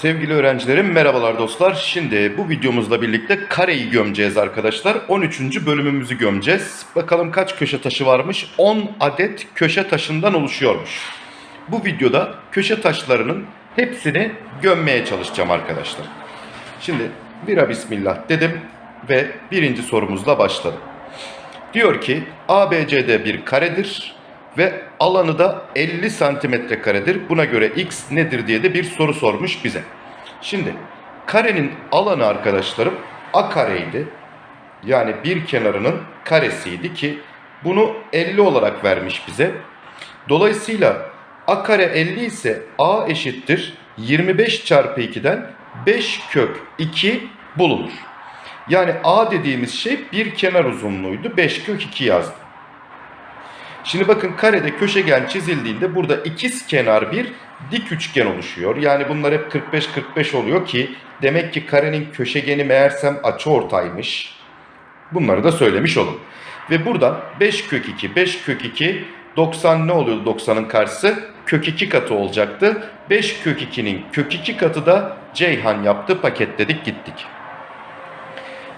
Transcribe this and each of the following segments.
Sevgili öğrencilerim merhabalar dostlar. Şimdi bu videomuzla birlikte kareyi gömeceğiz arkadaşlar. 13. bölümümüzü gömeceğiz. Bakalım kaç köşe taşı varmış? 10 adet köşe taşından oluşuyormuş. Bu videoda köşe taşlarının hepsini gömmeye çalışacağım arkadaşlar. Şimdi bira bismillah dedim ve birinci sorumuzla başladım. Diyor ki ABCD bir karedir ve alanı da 50 santimetre karedir. Buna göre x nedir diye de bir soru sormuş bize. Şimdi karenin alanı arkadaşlarım a kareydi. Yani bir kenarının karesiydi ki bunu 50 olarak vermiş bize. Dolayısıyla a kare 50 ise a eşittir 25 çarpı 2'den 5 kök 2 bulunur. Yani a dediğimiz şey bir kenar uzunluğuydu. 5 kök 2 yazdım. Şimdi bakın karede köşegen çizildiğinde burada ikiz kenar bir dik üçgen oluşuyor. Yani bunlar hep 45-45 oluyor ki demek ki karenin köşegeni meğersem açıortaymış. Bunları da söylemiş olun. Ve buradan 5 kök 2, 5 kök 2, 90 ne oluyordu 90'ın karşısı? Kök 2 katı olacaktı. 5 kök 2'nin kök 2 katı da Ceyhan yaptı. Paketledik gittik.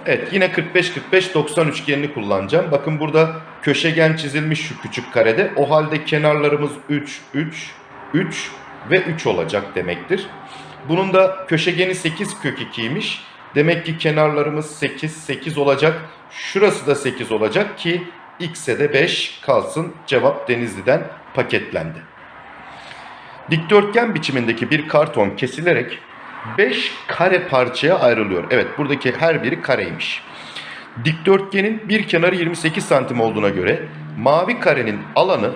Evet yine 45-45-90 üçgenini kullanacağım. Bakın burada köşegen çizilmiş şu küçük karede. O halde kenarlarımız 3, 3, 3 ve 3 olacak demektir. Bunun da köşegeni 8 kök 2'ymiş. Demek ki kenarlarımız 8, 8 olacak. Şurası da 8 olacak ki x'e de 5 kalsın. Cevap Denizli'den paketlendi. Dikdörtgen biçimindeki bir karton kesilerek 5 kare parçaya ayrılıyor. Evet buradaki her biri kareymiş. Dikdörtgenin bir kenarı 28 santim olduğuna göre mavi karenin alanı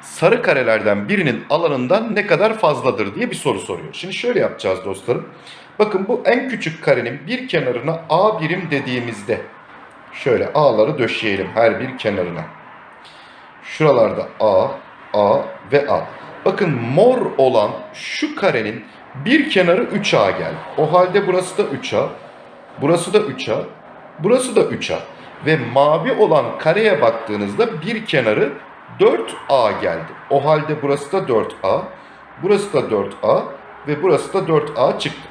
sarı karelerden birinin alanından ne kadar fazladır diye bir soru soruyor. Şimdi şöyle yapacağız dostlarım. Bakın bu en küçük karenin bir kenarına A birim dediğimizde şöyle A'ları döşeyelim her bir kenarına. Şuralarda A, A ve A. Bakın mor olan şu karenin bir kenarı 3A geldi. O halde burası da 3A. Burası da 3A. Burası da 3A. Ve mavi olan kareye baktığınızda bir kenarı 4A geldi. O halde burası da 4A. Burası da 4A. Ve burası da 4A çıktı.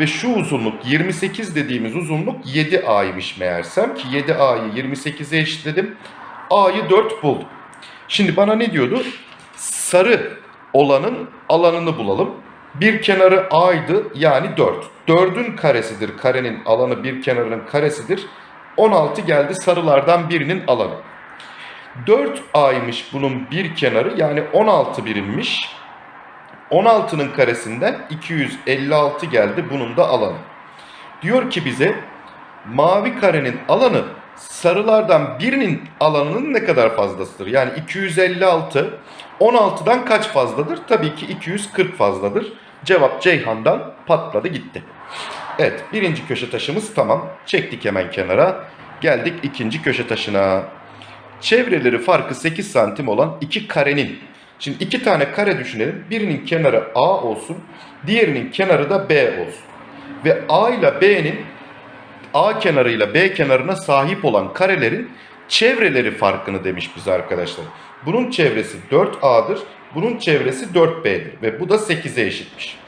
Ve şu uzunluk 28 dediğimiz uzunluk 7A'ymış meğersem ki 7A'yı 28'e eşitledim. A'yı 4 buldum. Şimdi bana ne diyordu? Sarı olanın alanını bulalım. Bir kenarı A'ydı yani 4. 4'ün karesidir. Karenin alanı bir kenarının karesidir. 16 geldi sarılardan birinin alanı. 4A'ymış bunun bir kenarı yani 16 birimmiş. 16'nın karesinden 256 geldi bunun da alanı. Diyor ki bize mavi karenin alanı sarılardan birinin alanının ne kadar fazlasıdır? Yani 256 16'dan kaç fazladır? Tabii ki 240 fazladır. Cevap Ceyhan'dan patladı gitti. Evet birinci köşe taşımız tamam. Çektik hemen kenara. Geldik ikinci köşe taşına. Çevreleri farkı 8 santim olan iki karenin. Şimdi iki tane kare düşünelim. Birinin kenarı A olsun. Diğerinin kenarı da B olsun. Ve A ile B'nin A kenarıyla B kenarına sahip olan karelerin çevreleri farkını demiş bize arkadaşlar. Bunun çevresi 4A'dır. Bunun çevresi 4B'dir. Ve bu da 8'e eşitmiş.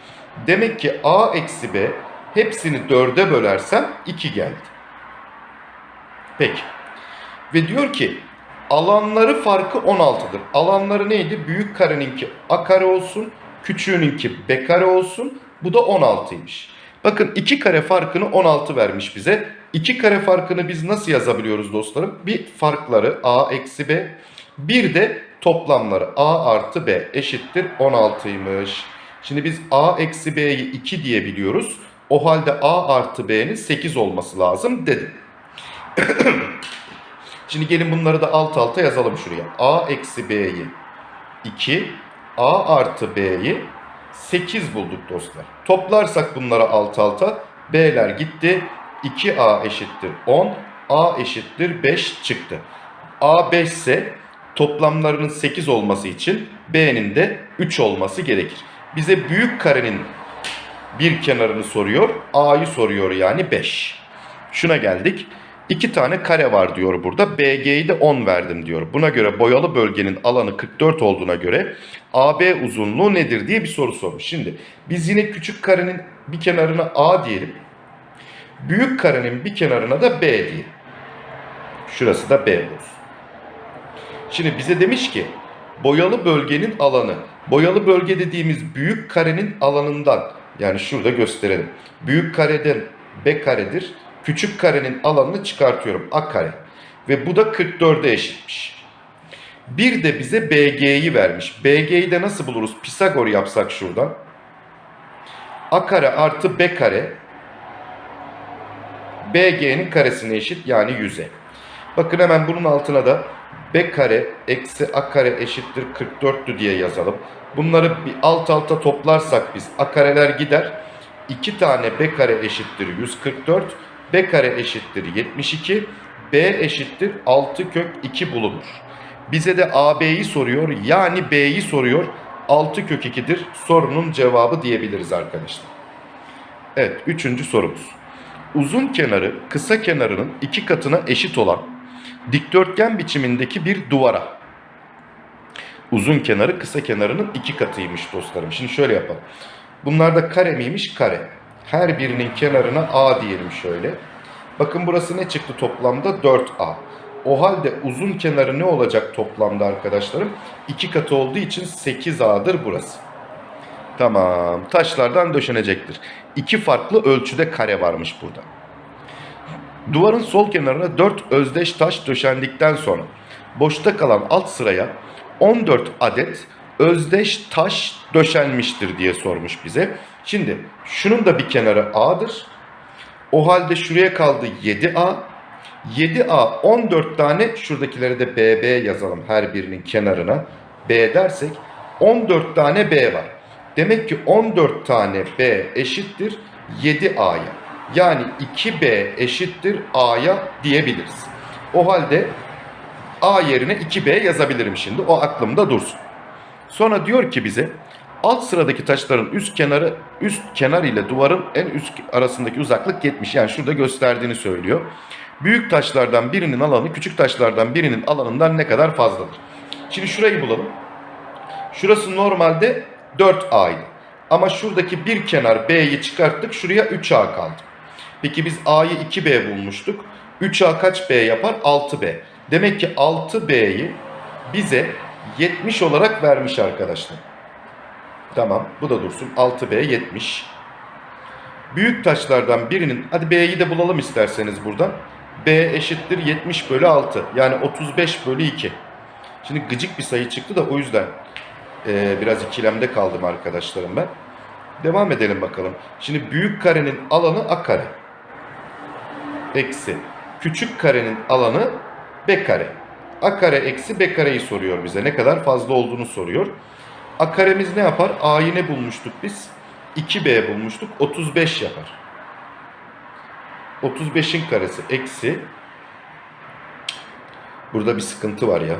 Demek ki A eksi B hepsini 4'e bölersem 2 geldi. Peki. Ve diyor ki alanları farkı 16'dır. Alanları neydi? Büyük kareninki A kare olsun. Küçüğününki B kare olsun. Bu da 16'ymış. Bakın 2 kare farkını 16 vermiş bize. 2 kare farkını biz nasıl yazabiliyoruz dostlarım? Bir farkları A eksi B. Bir de toplamları A artı B eşittir 16'ymış. Şimdi biz A eksi B'yi 2 diyebiliyoruz. O halde A artı B'nin 8 olması lazım dedim. Şimdi gelin bunları da alt alta yazalım şuraya. A eksi B'yi 2, A artı B'yi 8 bulduk dostlar. Toplarsak bunları alt alta B'ler gitti. 2A eşittir 10, A eşittir 5 çıktı. A 5 ise toplamlarının 8 olması için B'nin de 3 olması gerekir. Bize büyük karenin bir kenarını soruyor. A'yı soruyor yani 5. Şuna geldik. İki tane kare var diyor burada. BG'yi de 10 verdim diyor. Buna göre boyalı bölgenin alanı 44 olduğuna göre AB uzunluğu nedir diye bir soru sormuş. Şimdi biz yine küçük karenin bir kenarına A diyelim. Büyük karenin bir kenarına da B diyelim. Şurası da B olsun. Şimdi bize demiş ki boyalı bölgenin alanı. Boyalı bölge dediğimiz büyük karenin alanından yani şurada gösterelim. Büyük kareden B karedir. Küçük karenin alanını çıkartıyorum. A kare. Ve bu da 44'e eşitmiş. Bir de bize BG'yi vermiş. BG'yi de nasıl buluruz? Pisagor yapsak şuradan. A kare artı B kare BG'nin karesine eşit yani 100'e. Bakın hemen bunun altına da B kare eksi A kare eşittir 44'tü diye yazalım. Bunları bir alt alta toplarsak biz A kareler gider. 2 tane B kare eşittir 144. B kare eşittir 72. B eşittir 6 kök 2 bulunur. Bize de AB'yi soruyor yani B'yi soruyor. 6 kök 2'dir sorunun cevabı diyebiliriz arkadaşlar. Evet üçüncü sorumuz. Uzun kenarı kısa kenarının iki katına eşit olan dikdörtgen biçimindeki bir duvara. Uzun kenarı kısa kenarının iki katıymış dostlarım. Şimdi şöyle yapalım. Bunlar da kare miymiş? Kare. Her birinin kenarına A diyelim şöyle. Bakın burası ne çıktı toplamda? 4A. O halde uzun kenarı ne olacak toplamda arkadaşlarım? İki katı olduğu için 8A'dır burası. Tamam. Taşlardan döşenecektir. İki farklı ölçüde kare varmış burada. Duvarın sol kenarına 4 özdeş taş döşendikten sonra boşta kalan alt sıraya 14 adet özdeş taş döşenmiştir diye sormuş bize. Şimdi şunun da bir kenarı A'dır. O halde şuraya kaldı 7A. 7A 14 tane şuradakileri de BB yazalım her birinin kenarına. B dersek 14 tane B var. Demek ki 14 tane B eşittir 7A'ya. Yani 2B eşittir A'ya diyebiliriz. O halde A yerine 2B yazabilirim şimdi. O aklımda dursun. Sonra diyor ki bize alt sıradaki taşların üst kenarı üst kenar ile duvarın en üst arasındaki uzaklık 70. Yani şurada gösterdiğini söylüyor. Büyük taşlardan birinin alanı küçük taşlardan birinin alanından ne kadar fazladır? Şimdi şurayı bulalım. Şurası normalde 4A'ydı. Ama şuradaki bir kenar B'yi çıkarttık. Şuraya 3A kaldı. Peki biz A'yı 2B bulmuştuk. 3A kaç B yapar? 6B. Demek ki 6B'yi bize 70 olarak vermiş arkadaşlar. Tamam bu da dursun. 6B 70. Büyük taşlardan birinin, hadi B'yi de bulalım isterseniz buradan. B eşittir 70 bölü 6. Yani 35 bölü 2. Şimdi gıcık bir sayı çıktı da o yüzden e, biraz ikilemde kaldım arkadaşlarım ben. Devam edelim bakalım. Şimdi büyük karenin alanı A kare. Eksi. Küçük karenin alanı B kare. A kare eksi B kareyi soruyor bize. Ne kadar fazla olduğunu soruyor. A karemiz ne yapar? A'yı ne bulmuştuk biz? 2B bulmuştuk. 35 yapar. 35'in karesi eksi. Burada bir sıkıntı var ya.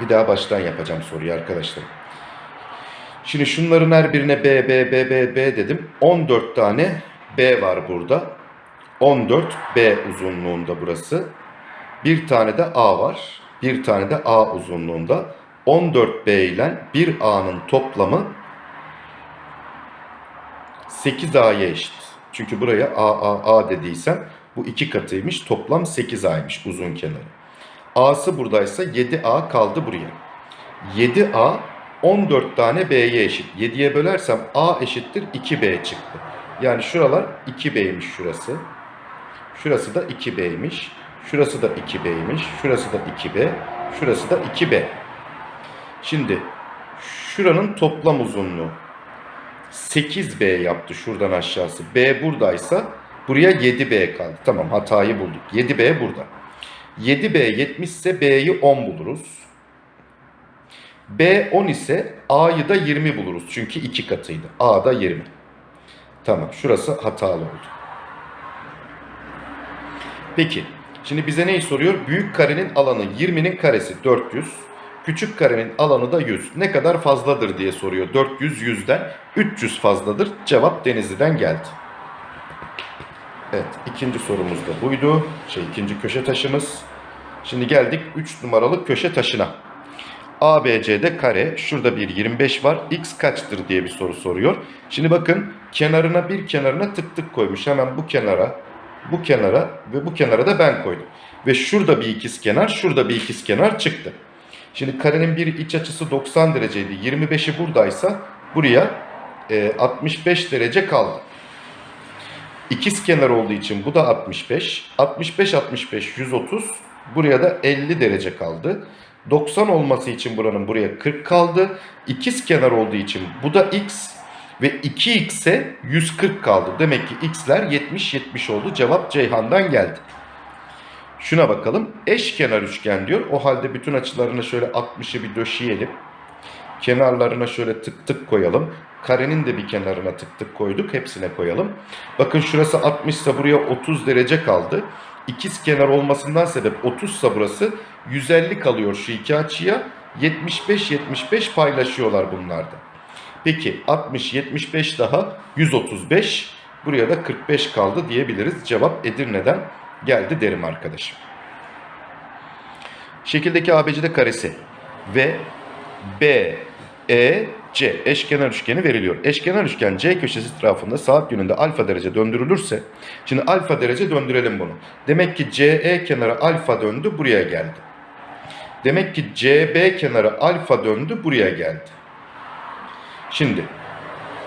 Bir daha baştan yapacağım soruyu arkadaşlar. Şimdi şunların her birine B, B, B, B, B dedim. 14 tane B var burada. 14 B uzunluğunda burası. Bir tane de A var. Bir tane de A uzunluğunda. 14 B ile 1 A'nın toplamı 8 A'ya eşit. Çünkü buraya A, A, A dediysem bu iki katıymış. Toplam 8 A'ymış uzun kenarı. A'sı buradaysa 7A kaldı buraya. 7A 14 tane B'ye eşit. 7'ye bölersem A eşittir 2B çıktı. Yani şuralar 2B'ymiş şurası. Şurası da 2B'ymiş. Şurası da 2B'ymiş. Şurası da 2B. Şurası da 2B. Şimdi şuranın toplam uzunluğu 8B yaptı şuradan aşağısı. B buradaysa buraya 7B kaldı. Tamam hatayı bulduk. 7B burada. 7B 70 ise B'yi 10 buluruz. B 10 ise A'yı da 20 buluruz. Çünkü 2 katıydı. A da 20. Tamam şurası hatalı oldu. Peki şimdi bize neyi soruyor? Büyük karenin alanı 20'nin karesi 400. Küçük karenin alanı da 100. Ne kadar fazladır diye soruyor. 400 100'den 300 fazladır. Cevap Denizli'den geldi. Evet ikinci sorumuz da buydu. Şey ikinci köşe taşımız. Şimdi geldik 3 numaralı köşe taşına. ABC'de kare, şurada bir 25 var. X kaçtır diye bir soru soruyor. Şimdi bakın kenarına bir kenarına tık tık koymuş. Hemen bu kenara, bu kenara ve bu kenara da ben koydum. Ve şurada bir ikiz kenar, şurada bir ikiz kenar çıktı. Şimdi karenin bir iç açısı 90 dereceydi. 25'i buradaysa buraya e, 65 derece kaldı. İkiz kenar olduğu için bu da 65. 65 65 130. Buraya da 50 derece kaldı. 90 olması için buranın buraya 40 kaldı. İkiz kenar olduğu için bu da x ve 2x'e 140 kaldı. Demek ki x'ler 70 70 oldu. Cevap Ceyhan'dan geldi. Şuna bakalım. Eşkenar üçgen diyor. O halde bütün açılarını şöyle 60'ı bir döşeyelim. Kenarlarına şöyle tık tık koyalım. Karenin de bir kenarına tık tık koyduk. Hepsine koyalım. Bakın şurası 60 ise buraya 30 derece kaldı. İkiz kenar olmasından sebep 30 ise burası 150 kalıyor açıya. 75-75 paylaşıyorlar bunlarda. Peki 60-75 daha 135. Buraya da 45 kaldı diyebiliriz. Cevap Edirne'den geldi derim arkadaşım. Şekildeki ABCD karesi ve B, E, C eşkenar üçgeni veriliyor. Eşkenar üçgen C köşesi etrafında saat yönünde alfa derece döndürülürse, şimdi alfa derece döndürelim bunu. Demek ki CE kenarı alfa döndü buraya geldi. Demek ki CB kenarı alfa döndü buraya geldi. Şimdi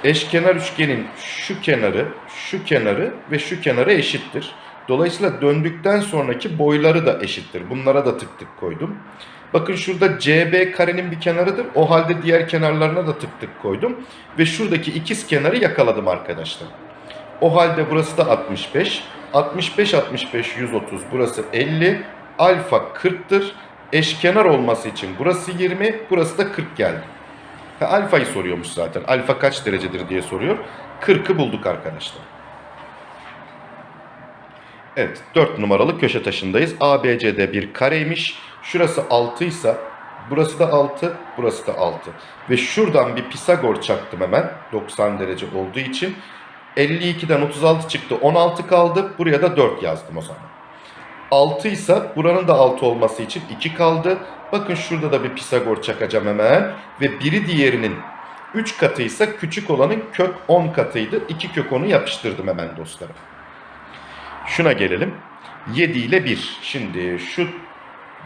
eşkenar üçgenin şu kenarı, şu kenarı ve şu kenarı eşittir. Dolayısıyla döndükten sonraki boyları da eşittir. Bunlara da tık tık koydum. Bakın şurada CB karenin bir kenarıdır. O halde diğer kenarlarına da tık tık koydum. Ve şuradaki ikiz kenarı yakaladım arkadaşlar. O halde burası da 65. 65, 65, 130. Burası 50. Alfa 40'tır. Eşkenar olması için burası 20. Burası da 40 geldi. Ha, alfayı soruyormuş zaten. Alfa kaç derecedir diye soruyor. 40'ı bulduk arkadaşlar. Evet 4 numaralı köşe taşındayız. ABCD bir kareymiş. Şurası 6 ise burası da 6, burası da 6. Ve şuradan bir Pisagor çaktım hemen 90 derece olduğu için. 52'den 36 çıktı 16 kaldı. Buraya da 4 yazdım o zaman. 6 ise buranın da 6 olması için 2 kaldı. Bakın şurada da bir Pisagor çakacağım hemen. Ve biri diğerinin 3 katıysa küçük olanın kök 10 katıydı. 2 kök 10'u yapıştırdım hemen dostlarım. Şuna gelelim. 7 ile 1. Şimdi şu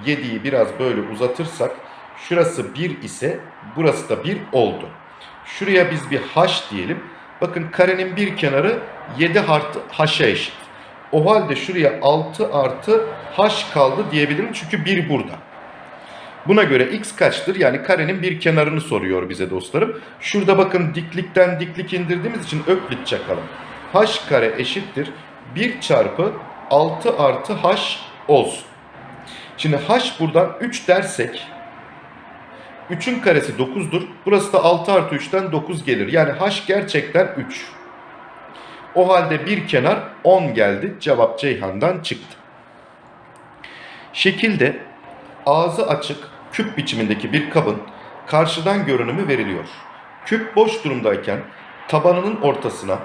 7'yi biraz böyle uzatırsak şurası 1 ise burası da 1 oldu. Şuraya biz bir h diyelim. Bakın karenin bir kenarı 7 artı h'a eşit. O halde şuraya 6 artı h kaldı diyebilirim çünkü 1 burada. Buna göre x kaçtır? Yani karenin bir kenarını soruyor bize dostlarım. Şurada bakın diklikten diklik indirdiğimiz için öklit çakalım. h kare eşittir 1 çarpı 6 artı h olsun. Şimdi h buradan 3 dersek 3'ün karesi 9'dur. Burası da 6 artı 3'ten 9 gelir. Yani h gerçekten 3. O halde bir kenar 10 geldi. Cevap Ceyhan'dan çıktı. Şekilde ağzı açık küp biçimindeki bir kabın karşıdan görünümü veriliyor. Küp boş durumdayken tabanının ortasına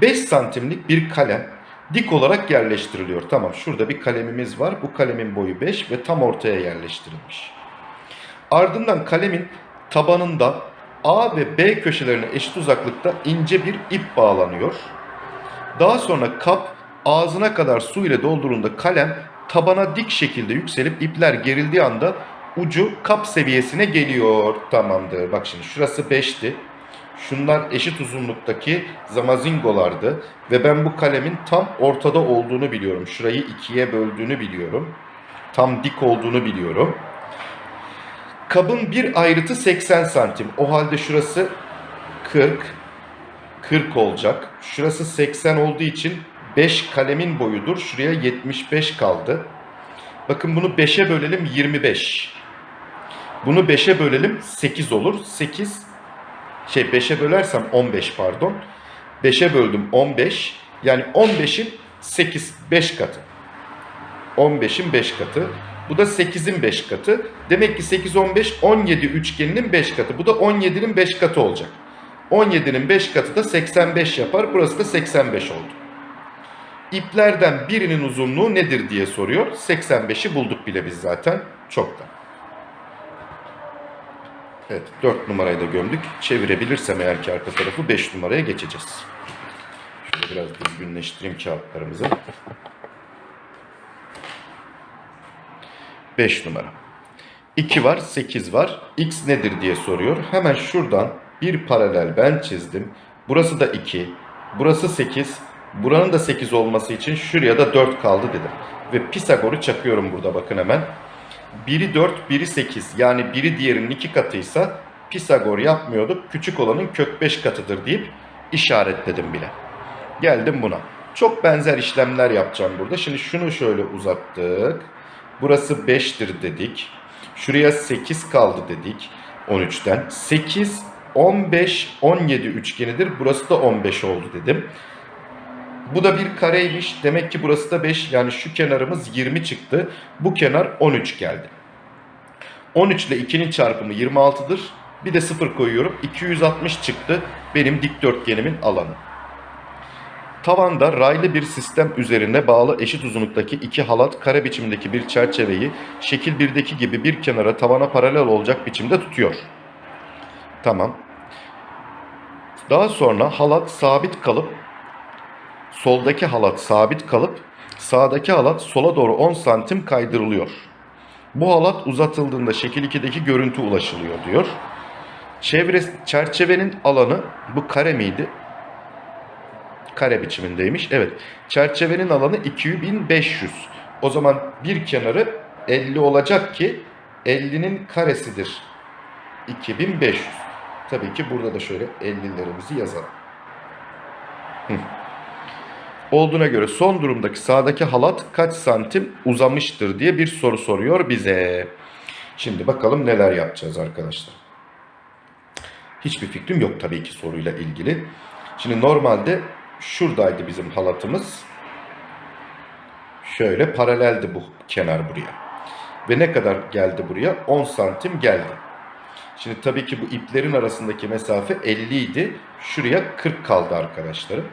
5 santimlik bir kalem dik olarak yerleştiriliyor. Tamam şurada bir kalemimiz var. Bu kalemin boyu 5 ve tam ortaya yerleştirilmiş. Ardından kalemin tabanında A ve B köşelerine eşit uzaklıkta ince bir ip bağlanıyor. Daha sonra kap ağzına kadar su ile doldurulduğunda kalem tabana dik şekilde yükselip ipler gerildiği anda ucu kap seviyesine geliyor. Tamamdır. Bak şimdi şurası 5'ti. Şunlar eşit uzunluktaki zamazingolardı. Ve ben bu kalemin tam ortada olduğunu biliyorum. Şurayı ikiye böldüğünü biliyorum. Tam dik olduğunu biliyorum. Kabın bir ayrıtı 80 santim. O halde şurası 40. 40 olacak. Şurası 80 olduğu için 5 kalemin boyudur. Şuraya 75 kaldı. Bakın bunu 5'e bölelim 25. Bunu 5'e bölelim 8 olur. 8 şey 5'e bölersem 15 pardon. 5'e böldüm 15. Yani 15'in 8 5 katı. 15'in 5 katı. Bu da 8'in 5 katı. Demek ki 8, 15, 17 üçgeninin 5 katı. Bu da 17'nin 5 katı olacak. 17'nin 5 katı da 85 yapar. Burası da 85 oldu. İplerden birinin uzunluğu nedir diye soruyor. 85'i bulduk bile biz zaten. Çoktan. Evet 4 numarayı da gömdük. Çevirebilirsem eğer ki arka tarafı 5 numaraya geçeceğiz. Şöyle biraz düzgünleştireyim kağıtlarımızı. 5 numara. 2 var, 8 var. X nedir diye soruyor. Hemen şuradan bir paralel ben çizdim. Burası da 2. Burası 8. Buranın da 8 olması için şuraya da 4 kaldı dedim. Ve Pisagor'u çakıyorum burada bakın hemen. Biri 4, biri 8. Yani biri diğerinin 2 katıysa Pisagor yapmıyorduk. Küçük olanın kök 5 katıdır deyip işaretledim bile. Geldim buna. Çok benzer işlemler yapacağım burada. Şimdi şunu şöyle uzattık. Burası 5'tir dedik. Şuraya 8 kaldı dedik 13'ten. 8, 15, 17 üçgenidir. Burası da 15 oldu dedim. Bu da bir kareymiş. Demek ki burası da 5. Yani şu kenarımız 20 çıktı. Bu kenar 13 geldi. 13 ile 2'nin çarpımı 26'dır. Bir de 0 koyuyorum. 260 çıktı benim dikdörtgenimin alanı. Tavanda raylı bir sistem üzerine bağlı eşit uzunluktaki iki halat kare biçimdeki bir çerçeveyi şekil 1'deki gibi bir kenara tavana paralel olacak biçimde tutuyor. Tamam. Daha sonra halat sabit kalıp soldaki halat sabit kalıp sağdaki halat sola doğru 10 santim kaydırılıyor. Bu halat uzatıldığında şekil 2'deki görüntü ulaşılıyor diyor. Çevre, çerçevenin alanı bu kare miydi? Kare biçimindeymiş. Evet. Çerçevenin alanı 2500. O zaman bir kenarı 50 olacak ki 50'nin karesidir. 2500. Tabii ki burada da şöyle 50'lerimizi yazalım. Olduğuna göre son durumdaki sağdaki halat kaç santim uzamıştır diye bir soru soruyor bize. Şimdi bakalım neler yapacağız arkadaşlar. Hiçbir fikrim yok tabii ki soruyla ilgili. Şimdi normalde şuradaydı bizim halatımız. Şöyle paraleldi bu kenar buraya. Ve ne kadar geldi buraya? 10 santim geldi. Şimdi tabii ki bu iplerin arasındaki mesafe 50 idi. Şuraya 40 kaldı arkadaşlarım.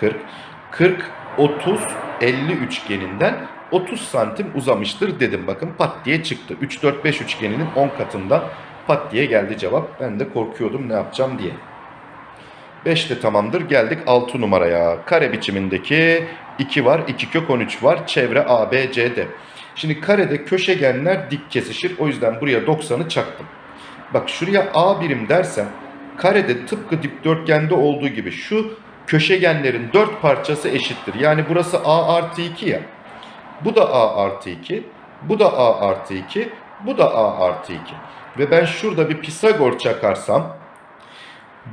40. 40, 30, 50 üçgeninden 30 santim uzamıştır dedim. Bakın pat diye çıktı. 3, 4, 5 üçgeninin 10 katından pat diye geldi cevap. Ben de korkuyordum ne yapacağım diye. 5 de tamamdır. Geldik 6 numaraya. Kare biçimindeki 2 var. 2 kök 13 var. Çevre A, B, C, D. Şimdi karede köşegenler dik kesişir. O yüzden buraya 90'ı çaktım. Bak şuraya A birim dersem karede tıpkı dikdörtgende olduğu gibi şu köşegenlerin 4 parçası eşittir. Yani burası A artı 2 ya. Bu da A artı 2. Bu da A artı 2. Bu da A artı 2. Ve ben şurada bir Pisagor çakarsam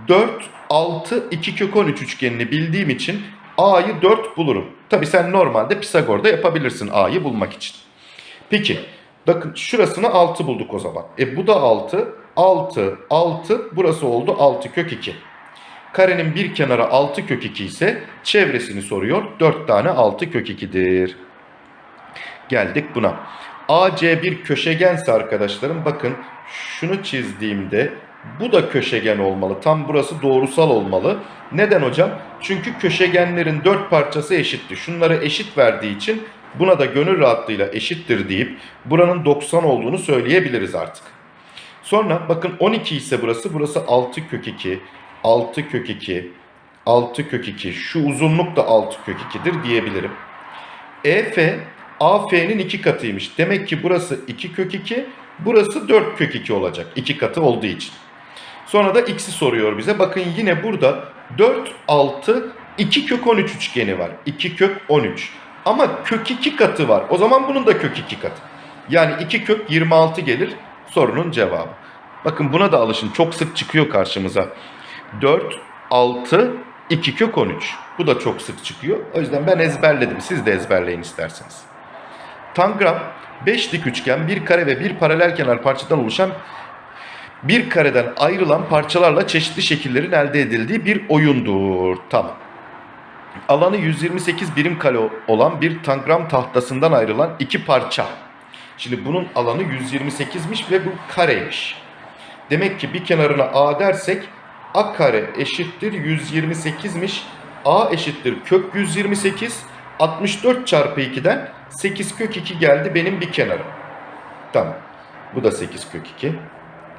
4, 6, 2 kök 13 üçgenini bildiğim için A'yı 4 bulurum. Tabi sen normalde Pisagor'da yapabilirsin A'yı bulmak için. Peki bakın şurasını 6 bulduk o zaman. E bu da 6, 6, 6 burası oldu 6 kök 2. Karenin bir kenarı 6 kök 2 ise çevresini soruyor. 4 tane 6 kök 2'dir. Geldik buna. AC bir köşegense arkadaşlarım bakın şunu çizdiğimde bu da köşegen olmalı. Tam burası doğrusal olmalı. Neden hocam? Çünkü köşegenlerin 4 parçası eşitti. Şunları eşit verdiği için buna da gönül rahatlığıyla eşittir deyip buranın 90 olduğunu söyleyebiliriz artık. Sonra bakın 12 ise burası. Burası 6 kök 2. 6 kök 2, 6 kök 2, şu uzunluk da 6 kök 2'dir diyebilirim. EF, AF'nin 2 katıymış. Demek ki burası 2 kök 2, burası 4 kök 2 olacak. 2 katı olduğu için. Sonra da x'i soruyor bize. Bakın yine burada 4, 6, 2 kök 13 üçgeni var. 2 kök 13. Ama kök 2 katı var. O zaman bunun da kök 2 katı. Yani 2 kök 26 gelir sorunun cevabı. Bakın buna da alışın. Çok sık çıkıyor karşımıza. 4, 6, 2 kök 13. Bu da çok sık çıkıyor. O yüzden ben ezberledim. Siz de ezberleyin isterseniz. Tangram 5 dik üçgen, bir kare ve bir paralel kenar parçadan oluşan bir kareden ayrılan parçalarla çeşitli şekillerin elde edildiği bir oyundur. Tamam. Alanı 128 birim kare olan bir tangram tahtasından ayrılan iki parça. Şimdi bunun alanı 128'miş ve bu kareymiş. Demek ki bir kenarına a dersek a kare eşittir 128'miş. a eşittir kök 128. 64 çarpı 2'den 8 kök 2 geldi benim bir kenarım. Tamam. Bu da 8 kök 2.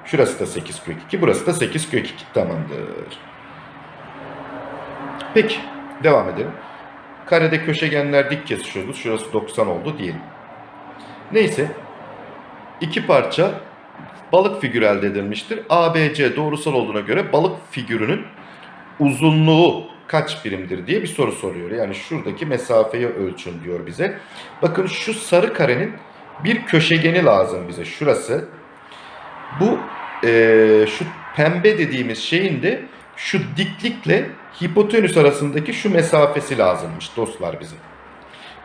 Şurası da 8 kök 2. Burası da 8 kök 2. Tamamdır. Peki. Devam edelim. Karede köşegenler dik kesişiyordu. Şurası 90 oldu diyelim. Neyse. iki parça balık figürü elde edilmiştir. ABC doğrusal olduğuna göre balık figürünün uzunluğu kaç birimdir diye bir soru soruyor. Yani şuradaki mesafeyi ölçün diyor bize. Bakın şu sarı karenin bir köşegeni lazım bize. Şurası. Bu eee, şu pembe dediğimiz şeyin de şu diklikle hipotenüs arasındaki şu mesafesi lazımmış dostlar bize.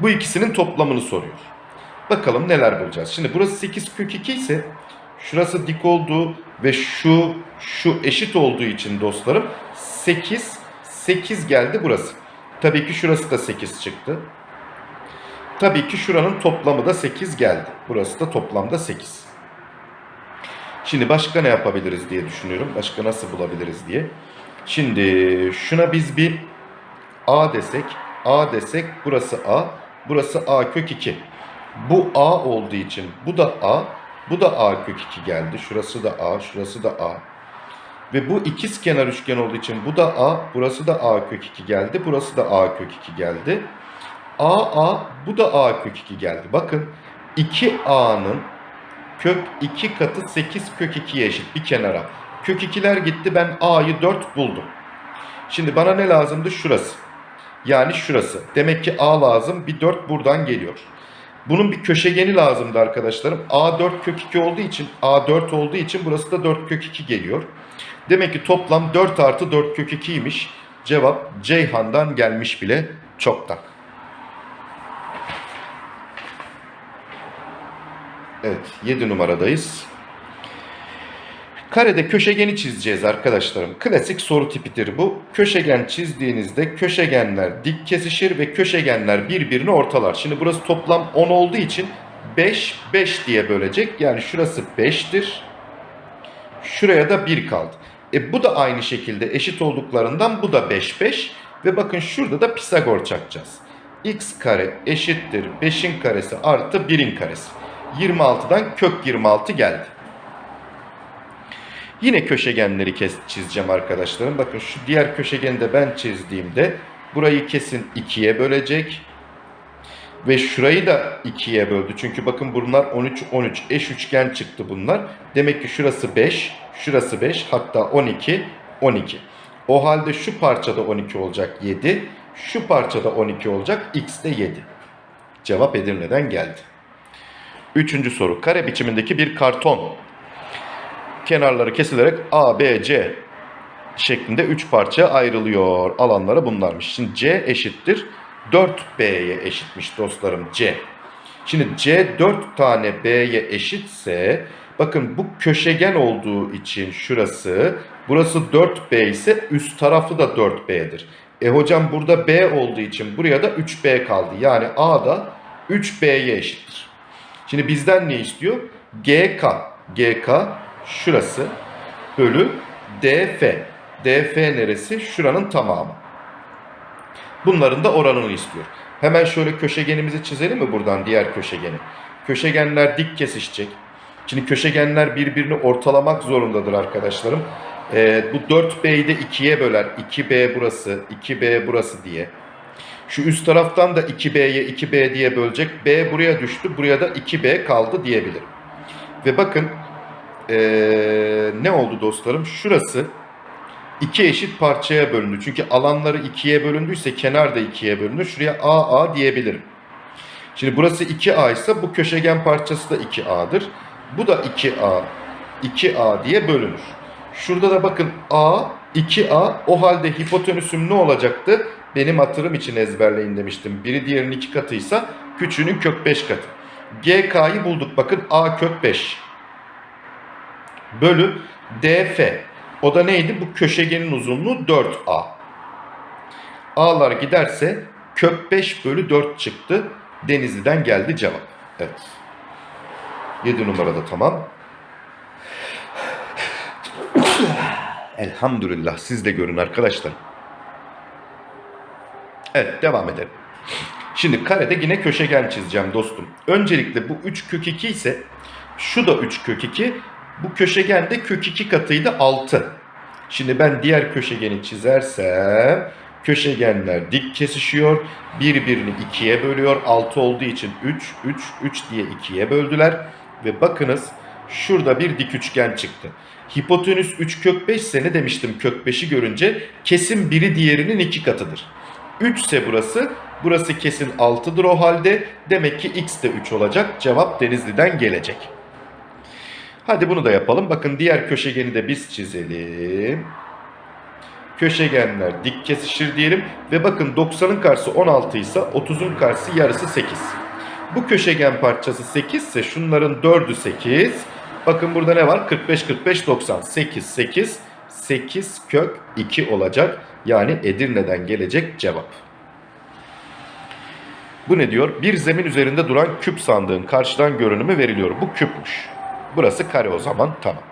Bu ikisinin toplamını soruyor. Bakalım neler bulacağız. Şimdi burası 8 kök 2 ise şurası dik olduğu ve şu şu eşit olduğu için dostlarım 8 8 geldi burası. Tabii ki şurası da 8 çıktı. Tabii ki şuranın toplamı da 8 geldi. Burası da toplamda 8. Şimdi başka ne yapabiliriz diye düşünüyorum. Başka nasıl bulabiliriz diye. Şimdi şuna biz bir A desek, A desek burası A, burası A kök 2. Bu A olduğu için bu da A, bu da A kök 2 geldi. Şurası da A, şurası da A. Ve bu ikiz kenar üçgen olduğu için bu da A, burası da A kök 2 geldi. Burası da A kök 2 geldi. A, A, bu da A kök 2 geldi. Bakın 2A'nın kök 2 katı 8 kök 2'ye eşit bir kenara. Kök 2'ler gitti ben A'yı 4 buldum. Şimdi bana ne lazımdı? Şurası. Yani şurası. Demek ki A lazım. Bir 4 buradan geliyor. Bunun bir köşegeni lazımdı arkadaşlarım. A 4 kök 2 olduğu için A 4 olduğu için burası da 4 kök 2 geliyor. Demek ki toplam 4 artı 4 kök 2'ymiş. Cevap Ceyhan'dan gelmiş bile çoktan. Evet 7 numaradayız. Karede köşegeni çizeceğiz arkadaşlarım. Klasik soru tipidir bu. Köşegen çizdiğinizde köşegenler dik kesişir ve köşegenler birbirini ortalar. Şimdi burası toplam 10 olduğu için 5, 5 diye bölecek. Yani şurası 5'tir. Şuraya da 1 kaldı. E bu da aynı şekilde eşit olduklarından bu da 5, 5. Ve bakın şurada da Pisagor çakacağız. x kare eşittir 5'in karesi artı 1'in karesi. 26'dan kök 26 geldi. Yine köşegenleri kes, çizeceğim arkadaşlarım. Bakın şu diğer köşegeni de ben çizdiğimde burayı kesin ikiye bölecek. Ve şurayı da ikiye böldü. Çünkü bakın bunlar 13 13 eş üçgen çıktı bunlar. Demek ki şurası 5, şurası 5 hatta 12 12. O halde şu parçada 12 olacak 7. Şu parçada 12 olacak x de 7. Cevap Edirne'den geldi. Üçüncü soru. Kare biçimindeki bir karton kenarları kesilerek A, B, C şeklinde 3 parça ayrılıyor. Alanları bunlarmış. Şimdi C eşittir 4B'ye eşitmiş dostlarım C. Şimdi C 4 tane B'ye eşitse bakın bu köşegen olduğu için şurası burası 4B ise üst tarafı da 4B'dir. E hocam burada B olduğu için buraya da 3B kaldı. Yani A da 3B'ye eşittir. Şimdi bizden ne istiyor? GK. GK şurası bölü DF. DF neresi? Şuranın tamamı. Bunların da oranını istiyor. Hemen şöyle köşegenimizi çizelim mi buradan diğer köşegeni? Köşegenler dik kesişecek. Şimdi köşegenler birbirini ortalamak zorundadır arkadaşlarım. Ee, bu 4B'yi de 2'ye böler. 2B burası, 2B burası diye. Şu üst taraftan da 2B'ye 2B diye bölecek. B buraya düştü. Buraya da 2B kaldı diyebilirim. Ve bakın ee, ne oldu dostlarım? Şurası iki eşit parçaya bölündü. Çünkü alanları ikiye bölündüyse kenar da ikiye bölündü. Şuraya AA diyebilirim. Şimdi burası 2A ise bu köşegen parçası da 2A'dır. Bu da 2A, 2A diye bölünür. Şurada da bakın A, 2A. O halde hipotenüsüm ne olacaktı? Benim hatırım için ezberleyin demiştim. Biri diğerinin iki katıysa küçüğünün kök 5 katı. GK'yı bulduk. Bakın A kök 5 bölü DF. O da neydi? Bu köşegenin uzunluğu 4A. A'lar giderse kök 5 bölü 4 çıktı. Denizli'den geldi cevap. Evet. 7 numarada tamam. Elhamdülillah siz de görün arkadaşlar. Evet devam edelim. Şimdi karede yine köşegen çizeceğim dostum. Öncelikle bu 3 kök 2 ise şu da 3 kök 2. Bu köşegen de kök 2 katıydı 6. Şimdi ben diğer köşegeni çizersem köşegenler dik kesişiyor. Birbirini ikiye bölüyor. 6 olduğu için 3, 3, 3 diye ikiye böldüler. Ve bakınız şurada bir dik üçgen çıktı. Hipotenüs 3 kök 5 ise ne demiştim kök 5'i görünce kesin biri diğerinin iki katıdır. 3 ise burası. Burası kesin 6'dır o halde. Demek ki x de 3 olacak. Cevap Denizli'den gelecek. Hadi bunu da yapalım. Bakın diğer köşegeni de biz çizelim. Köşegenler dik kesişir diyelim. Ve bakın 90'ın karşısı 16 ise 30'un karşısı yarısı 8. Bu köşegen parçası 8 ise şunların 4'ü 8. Bakın burada ne var? 45, 45, 90. 8, 8, 8 kök 2 olacak. Yani Edirne'den gelecek cevap. Bu ne diyor? Bir zemin üzerinde duran küp sandığın karşıdan görünümü veriliyor. Bu küpmüş. Burası kare o zaman. Tamam.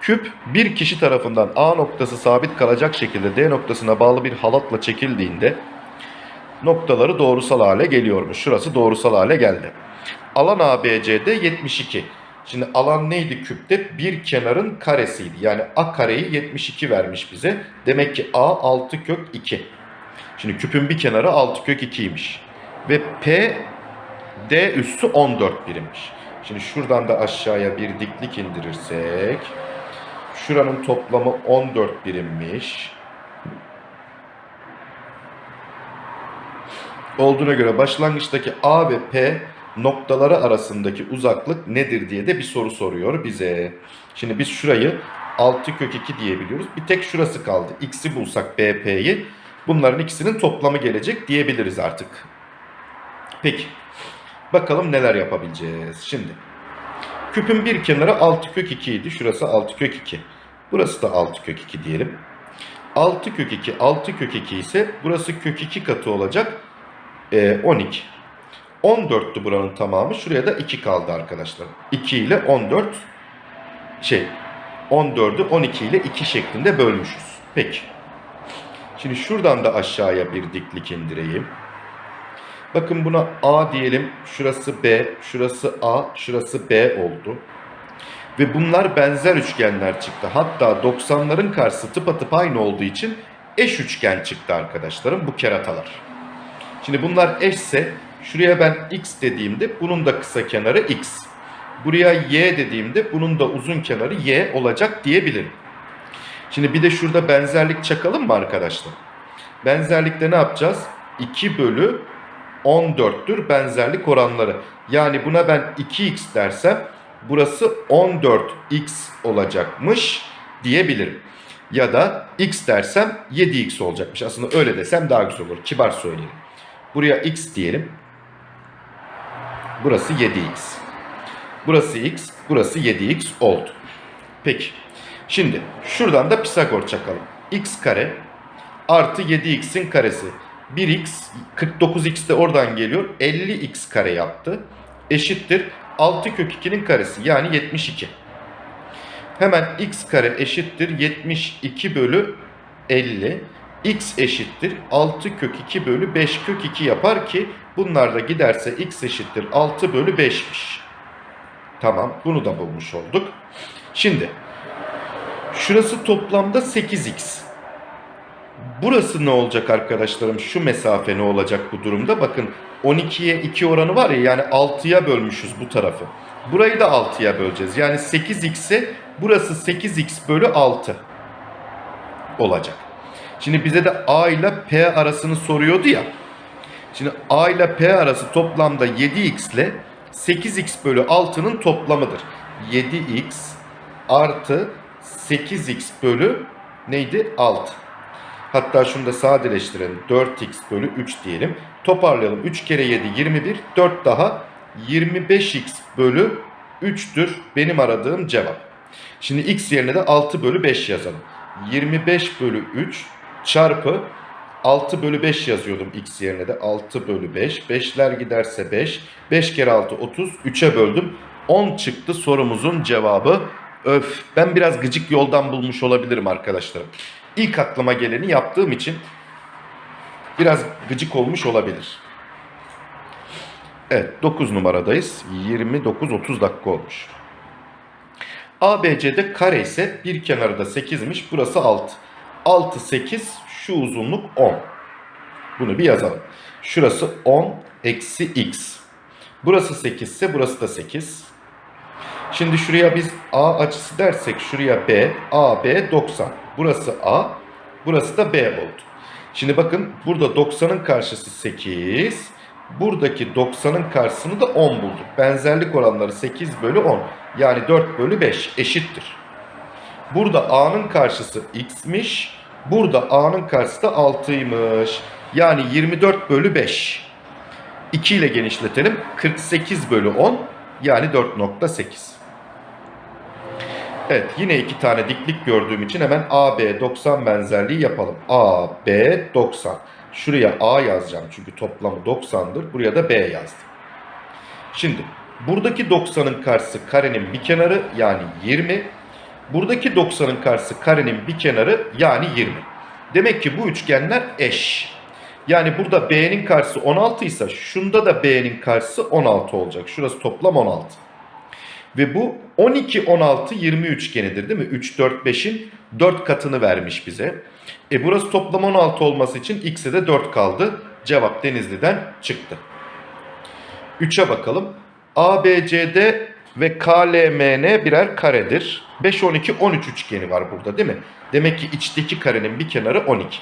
Küp bir kişi tarafından A noktası sabit kalacak şekilde D noktasına bağlı bir halatla çekildiğinde noktaları doğrusal hale geliyormuş. Şurası doğrusal hale geldi. Alan ABCD 72. Şimdi alan neydi küpte? Bir kenarın karesiydi. Yani A kareyi 72 vermiş bize. Demek ki A 6 kök 2. Şimdi küpün bir kenarı 6 kök 2'ymiş. Ve P D üssü 14 birimmiş. Şimdi şuradan da aşağıya bir diklik indirirsek şuranın toplamı 14 birimmiş. Olduğuna göre başlangıçtaki A ve P noktaları arasındaki uzaklık nedir diye de bir soru soruyor bize. Şimdi biz şurayı 6 kök 2 diyebiliyoruz. Bir tek şurası kaldı. X'i bulsak BP'yi bunların ikisinin toplamı gelecek diyebiliriz artık. Peki. Bakalım neler yapabileceğiz. Şimdi küpün bir kenarı 6 kök 2 idi. Şurası 6 kök 2. Burası da 6 kök 2 diyelim. 6 kök 2 6 kök 2 ise burası kök 2 katı olacak. Ee, 12. 14'tü buranın tamamı. Şuraya da 2 kaldı arkadaşlar. 2 ile 14 şey 14'ü 12 ile 2 şeklinde bölmüşüz. Peki. Şimdi şuradan da aşağıya bir diklik indireyim. Bakın buna A diyelim. Şurası B, şurası A, şurası B oldu. Ve bunlar benzer üçgenler çıktı. Hatta 90'ların karşısı tıpatıp aynı olduğu için eş üçgen çıktı arkadaşlarım bu keratalar. Şimdi bunlar eşse şuraya ben x dediğimde bunun da kısa kenarı x. Buraya y dediğimde bunun da uzun kenarı y olacak diyebilirim. Şimdi bir de şurada benzerlik çakalım mı arkadaşlar? Benzerlikte ne yapacağız? 2 bölü 14'tür benzerlik oranları. Yani buna ben 2x dersem burası 14x olacakmış diyebilirim. Ya da x dersem 7x olacakmış. Aslında öyle desem daha güzel olur. Kibar söyleyelim. Buraya x diyelim. Burası 7x. Burası x, burası 7x oldu. Peki. Şimdi şuradan da Pisagor çakalım. x kare artı 7x'in karesi. 1x 49x de oradan geliyor. 50x kare yaptı. Eşittir 6 kök 2'nin karesi yani 72. Hemen x kare eşittir 72 bölü 50. x eşittir 6 kök 2 bölü 5 kök 2 yapar ki bunlar da giderse x eşittir 6 bölü 5'miş. Tamam bunu da bulmuş olduk. Şimdi şurası toplamda 8x. Burası ne olacak arkadaşlarım? Şu mesafe ne olacak bu durumda? Bakın 12'ye 2 oranı var ya yani 6'ya bölmüşüz bu tarafı. Burayı da 6'ya böleceğiz. Yani 8x'e burası 8x bölü 6 olacak. Şimdi bize de a ile p arasını soruyordu ya. Şimdi a ile p arası toplamda 7x ile 8x bölü 6'nın toplamıdır. 7x artı 8x bölü neydi? 6. Hatta şunu da sadeleştirelim. 4x bölü 3 diyelim. Toparlayalım. 3 kere 7 21. 4 daha 25x bölü 3'tür benim aradığım cevap. Şimdi x yerine de 6 bölü 5 yazalım. 25 bölü 3 çarpı 6 bölü 5 yazıyordum x yerine de 6 bölü 5. 5'ler giderse 5. 5 kere 6 30. 3'e böldüm. 10 çıktı sorumuzun cevabı. Öf ben biraz gıcık yoldan bulmuş olabilirim arkadaşlarım. İlk aklıma geleni yaptığım için biraz gıcık olmuş olabilir. Evet 9 numaradayız. 29-30 dakika olmuş. ABC'de kare ise bir kenarı da 8'miş. Burası 6. 6, 8 şu uzunluk 10. Bunu bir yazalım. Şurası 10 eksi x. Burası 8 ise burası da 8. Şimdi şuraya biz A açısı dersek şuraya B, A, B 90. Burası A, burası da B oldu. Şimdi bakın burada 90'ın karşısı 8. Buradaki 90'ın karşısını da 10 bulduk. Benzerlik oranları 8 bölü 10. Yani 4 bölü 5 eşittir. Burada A'nın karşısı X'miş. Burada A'nın karşısı da 6'ymış. Yani 24 bölü 5. 2 ile genişletelim. 48 bölü 10 yani 4.8. Evet yine iki tane diklik gördüğüm için hemen AB 90 benzerliği yapalım. AB 90. Şuraya A yazacağım çünkü toplamı 90'dır. Buraya da B yazdım. Şimdi buradaki 90'ın karşısı karenin bir kenarı yani 20. Buradaki 90'ın karşısı karenin bir kenarı yani 20. Demek ki bu üçgenler eş. Yani burada B'nin karşısı 16 ise şunda da B'nin karşısı 16 olacak. Şurası toplam 16. Ve bu 12, 16, 20 üçgenidir değil mi? 3, 4, 5'in 4 katını vermiş bize. E burası toplam 16 olması için x'e de 4 kaldı. Cevap Denizli'den çıktı. 3'e bakalım. ABCD ve KLMN birer karedir. 5, 12, 13 üçgeni var burada değil mi? Demek ki içteki karenin bir kenarı 12.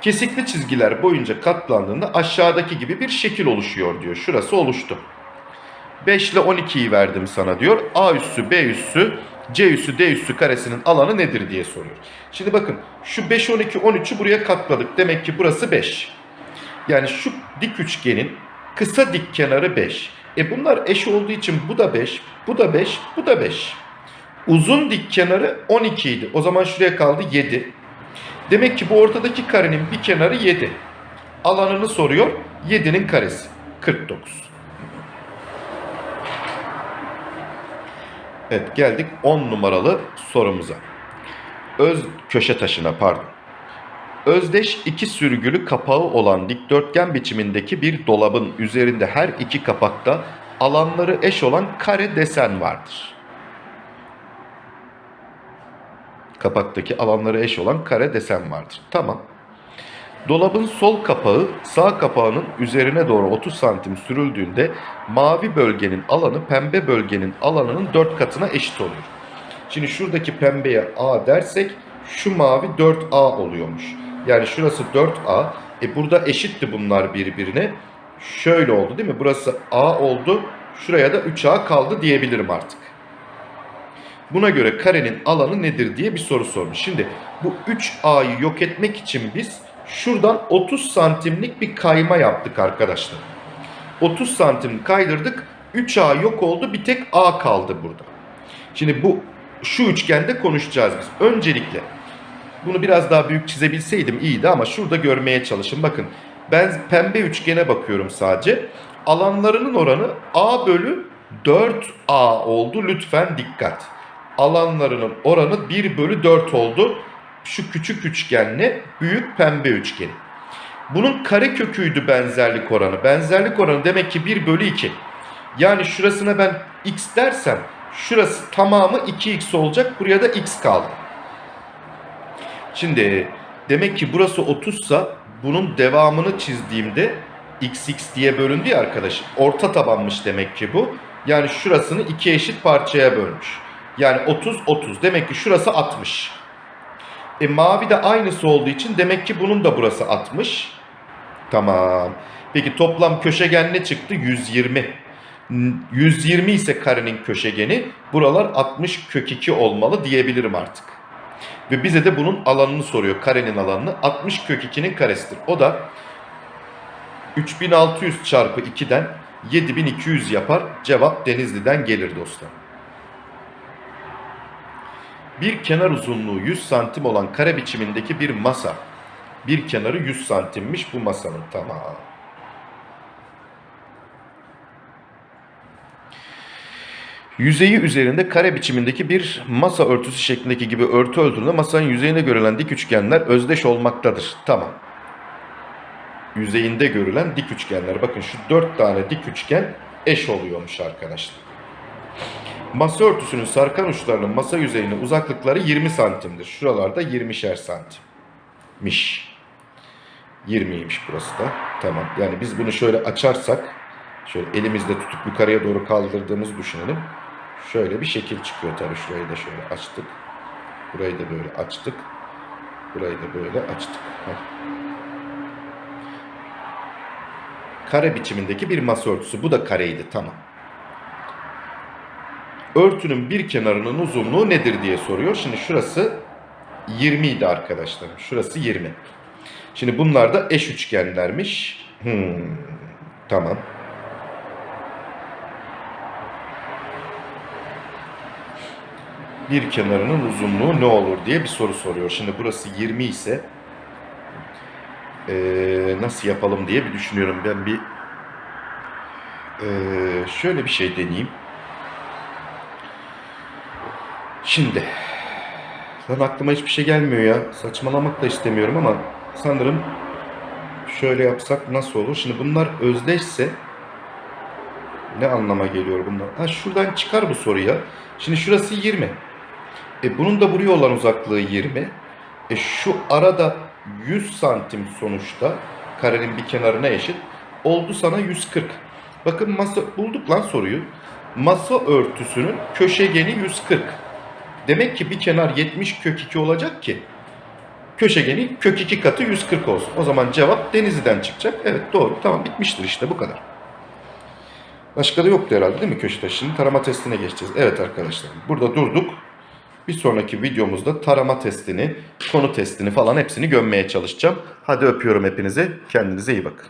Kesikli çizgiler boyunca katlandığında aşağıdaki gibi bir şekil oluşuyor diyor. Şurası oluştu. 5 ile 12'yi verdim sana diyor. A üssü, B üssü, C üssü, D üssü karesinin alanı nedir diye soruyor. Şimdi bakın şu 5, 12, 13'ü buraya katladık. Demek ki burası 5. Yani şu dik üçgenin kısa dik kenarı 5. E bunlar eş olduğu için bu da 5, bu da 5, bu da 5. Uzun dik kenarı 12 idi. O zaman şuraya kaldı 7. Demek ki bu ortadaki karenin bir kenarı 7. Alanını soruyor. 7'nin karesi 49. Evet geldik 10 numaralı sorumuza. Öz köşe taşına pardon. Özdeş iki sürgülü kapağı olan dikdörtgen biçimindeki bir dolabın üzerinde her iki kapakta alanları eş olan kare desen vardır. Kapaktaki alanları eş olan kare desen vardır. Tamam. Dolabın sol kapağı sağ kapağının üzerine doğru 30 santim sürüldüğünde mavi bölgenin alanı pembe bölgenin alanının 4 katına eşit oluyor. Şimdi şuradaki pembeye A dersek şu mavi 4A oluyormuş. Yani şurası 4A. E burada eşitti bunlar birbirine. Şöyle oldu değil mi? Burası A oldu. Şuraya da 3A kaldı diyebilirim artık. Buna göre karenin alanı nedir diye bir soru sormuş. Şimdi bu 3A'yı yok etmek için biz şuradan 30 santimlik bir kayma yaptık arkadaşlar. 30 santim kaydırdık. 3A yok oldu. Bir tek A kaldı burada. Şimdi bu şu üçgende konuşacağız biz. Öncelikle bunu biraz daha büyük çizebilseydim iyiydi ama şurada görmeye çalışın. Bakın ben pembe üçgene bakıyorum sadece. Alanlarının oranı A bölü 4A oldu. Lütfen dikkat. Alanlarının oranı 1 bölü 4 oldu. Şu küçük üçgenle büyük pembe üçgeni. Bunun kare köküydü benzerlik oranı. Benzerlik oranı demek ki 1 bölü 2. Yani şurasına ben x dersem şurası tamamı 2x olacak. Buraya da x kaldı. Şimdi demek ki burası 30 sa bunun devamını çizdiğimde xx diye bölündü ya arkadaşım. Orta tabanmış demek ki bu. Yani şurasını iki eşit parçaya bölmüş. Yani 30 30. Demek ki şurası 60. E mavi de aynısı olduğu için demek ki bunun da burası 60. Tamam. Peki toplam köşegen ne çıktı? 120. 120 ise karenin köşegeni buralar 60 kök 2 olmalı diyebilirim artık. Ve bize de bunun alanını soruyor. Karenin alanını. 60 kök 2'nin karesidir. O da 3600 çarpı 2'den 7200 yapar. Cevap Denizli'den gelir dostlar. Bir kenar uzunluğu 100 santim olan kare biçimindeki bir masa. Bir kenarı 100 santimmiş bu masanın tamam. Yüzeyi üzerinde kare biçimindeki bir masa örtüsü şeklindeki gibi örtü öldüğünde masanın yüzeyinde görülen dik üçgenler özdeş olmaktadır. Tamam. Yüzeyinde görülen dik üçgenler. Bakın şu dört tane dik üçgen eş oluyormuş arkadaşlar. Masa örtüsünün sarkan uçlarının masa yüzeyine uzaklıkları 20 santimdir. Şuralarda 20'şer santimmiş. 20'ymiş burası da. Tamam. Yani biz bunu şöyle açarsak, şöyle elimizde tutup yukarıya doğru kaldırdığımızı düşünelim. Şöyle bir şekil çıkıyor tabii. Şurayı da şöyle açtık. Burayı da böyle açtık. Burayı da böyle açtık. Heh. Kare biçimindeki bir masa örtüsü. Bu da kareydi. Tamam. Örtünün bir kenarının uzunluğu nedir diye soruyor. Şimdi şurası 20 idi arkadaşlarım. Şurası 20. Şimdi bunlar da eş üçgenlermiş. Hmm, tamam. Bir kenarının uzunluğu ne olur diye bir soru soruyor. Şimdi burası 20 ise eee, nasıl yapalım diye bir düşünüyorum. Ben bir eee, şöyle bir şey deneyeyim. Şimdi lan aklıma hiçbir şey gelmiyor ya. Saçmalamak da istemiyorum ama sanırım şöyle yapsak nasıl olur? Şimdi bunlar özdeşse ne anlama geliyor bunlar? Ha şuradan çıkar bu soruya. Şimdi şurası 20. E bunun da buraya olan uzaklığı 20. E şu arada 100 santim sonuçta karenin bir kenarına eşit. Oldu sana 140. Bakın masa bulduk lan soruyu. Masa örtüsünün köşegeni 140. Demek ki bir kenar 70 kök 2 olacak ki köşegenin kök 2 katı 140 olsun. O zaman cevap Denizli'den çıkacak. Evet doğru. Tamam bitmiştir işte bu kadar. Başka da yoktu herhalde değil mi köşe taşı? Şimdi tarama testine geçeceğiz. Evet arkadaşlar burada durduk. Bir sonraki videomuzda tarama testini, konu testini falan hepsini gömmeye çalışacağım. Hadi öpüyorum hepinizi. Kendinize iyi bakın.